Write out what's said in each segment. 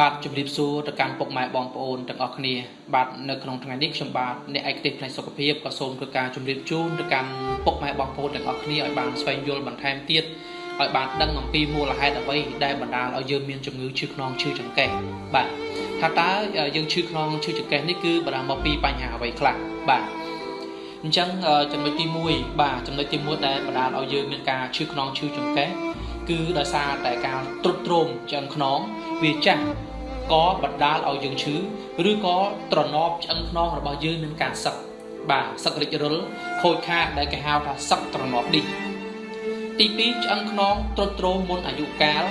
បាទជំរាបសួរទៅកាន់ពុកម៉ែបងប្អូនទាំងអស់គ្នា បាទនៅក្នុងថ្ងៃនេះខ្ញុំបាទអ្នកឯកទេសផ្នែកសុខភាពក៏សូមធ្វើការជម្រាបជូនទៅកាន់ពុកម៉ែបងប្អូនទាំងអស់គ្នាឲ្យបានស្វែងយល់បន្ថែមទៀតឲ្យបានដឹងអំពីមូលហេតុអ្វីដែលបណ្ដាលឲ្យយើងមានជំងឺឈឺខ្នងឈឺចង្កេះបាទថាតើយើងឈឺខ្នងឈឺចង្កេះនេះគឺបណ្ដាលមកពីបញ្ហាអ្វីខ្លះបាទអញ្ចឹងចំណុចទី1បាទចំណុចទី1ដែលបណ្ដាលឲ្យយើងមានការឈឺខ្នងឈឺចង្កេះគឺដោយសារតែការទ្រុឌទ្រោមឆ្អឹងខ្នងវាចាស់ ក៏បណ្ដាលឲ្យយើងឈឺឬក៏ត្រណប់ឆ្អឹងខ្នងរបស់យើងមានការសឹកបាទសឹករិចរុលខូចខាតដែលគេហៅថាសឹកត្រណប់ឌីទី2ឆ្អឹងខ្នងទ្រុឌទ្រោមមុនអាយុកាល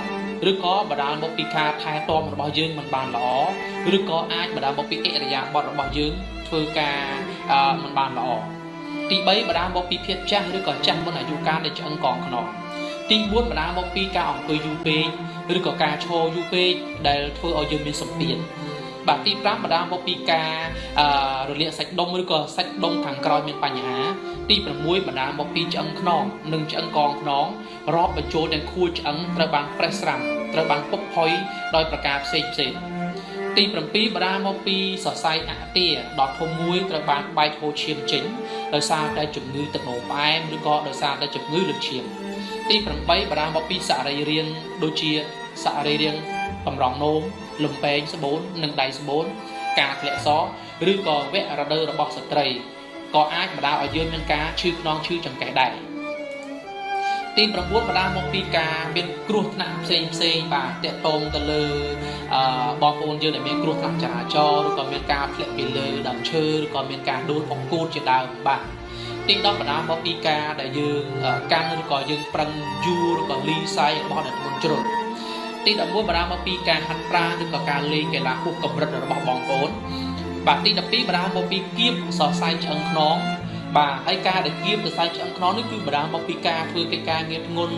ឬក៏បណ្ដាលមកពីការថែទាំរបស់យើងមិនបានល្អឬក៏អាចបណ្ដាលមកពីអិរិយាបថរបស់យើងធ្វើការមិនបានល្អទី3បណ្ដាលមកពីភាពចាស់ឬក៏ចាស់មុនអាយុកាលនៃឆ្អឹងកងខ្នង ទី4បណ្ដាលមកពីការអង្គុយយូរពេកឬក៏ការឈរយូរពេកដែលធ្វើឲ្យយើងមានសម្ពាធបាទទី5បណ្ដាលមកពីការរលាកសាច់ដុំឬក៏សាច់ដុំខាងក្រោយមានបញ្ហា ទី6បណ្ដាលមកពីឆ្អឹងខ្នងនិងឆ្អឹងកងខ្នងរាប់បញ្ចូលទាំងខួរឆ្អឹងត្រូវបានប្រេះស្រាំត្រូវបានពុកផុយដោយប្រការផ្សេងផ្សេង ទី7បណ្ដាលមកពីសរសៃអាទាដ៏ធំមួយត្រូវបានបែកហូរឈាមចេញដោយសារតែជំងឺទឹកនោមផ្អែមឬក៏ដោយសារតែជំងឺលើឈាមទី8បណ្ដាលមកពីសរីរាង្គដូចជាសរីរាង្គកម្រងនោមលំពេងស្បូននិងដៃស្បូនការធ្លាក់សឬក៏វគ្គរដូវរបស់ស្ត្រីក៏អាចបណ្ដាលឲ្យយើងមានការឈឺខ្នងឈឺចង្កេះដែរ ទី9បណ្ដាលមកពីការមានគ្រោះថ្នាក់ផ្សេងផ្សេងបាទតកតងទៅលើអឺបងប្អូនយើងដែលមានគ្រោះថ្នាក់ចរាចរណ៍ឬក៏មានការធ្លាក់ពីលើដើមឈើឬក៏មានការដួលអង្គូតជាដើមបាទទី10បណ្ដាលមកពីការដែលយើងកាន់ឬក៏យើងប្រឹងយូរឬក៏លីសាយរបស់អ្នកធ្ងន់ជ្រុលទី11បណ្ដាលមកពីការហាត់ប្រាណឬក៏ការលេងកីឡាហួសកម្រិតរបស់បងប្អូនបាទទី12បណ្ដាលមកពីគៀបសរសៃឆ្អឹងខ្នង បាទហើយការដែលគៀបសរសៃឆ្អឹងខ្នងនេះគឺបណ្ដាលមកពីការធ្វើកិច្ចការងារធ្ងន់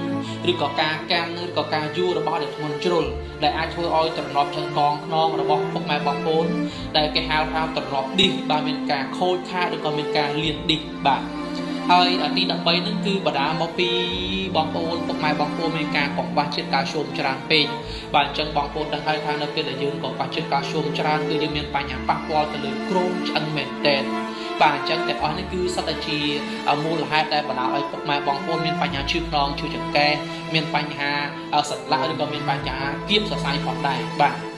ឬក៏ការកាន់ឬក៏ការយួររបស់អ្នកធ្ងន់ជ្រុលដែលអាចធ្វើឲ្យត្រណប់ឆ្អឹងកងខ្នងរបស់ពុកម៉ែបងប្អូនដែលគេហៅថាត្រណប់ឌីសបាទមានការខូចខាតឬក៏មានការលៀនឌីសបាទហើយទី13ហ្នឹងគឺបដាមកពីបងប្អូនពុកម៉ែបងប្អូនមានការកង្វះជាតិកាល់ស្យូមច្រើនពេកបាទអញ្ចឹងបងប្អូនដឹងហើយថានៅពេលដែលយើងកង្វះជាតិកាល់ស្យូមច្រើនគឺយើងមានបញ្ហាប៉ះពាល់ទៅលើគ្រោមឆ្អឹងមែនតើ បាទអញ្ចឹងទាំងអស់នេះគឺសុទ្ធតែជាមូលហេតុដែលបណ្ដាលឲ្យពុកម៉ែបងប្អូនមានបញ្ហាឈឺខ្នងឈឺចង្កេះមានបញ្ហាសន្លាក់ឬក៏មានបញ្ហាគៀបសរសៃផងដែរបាទ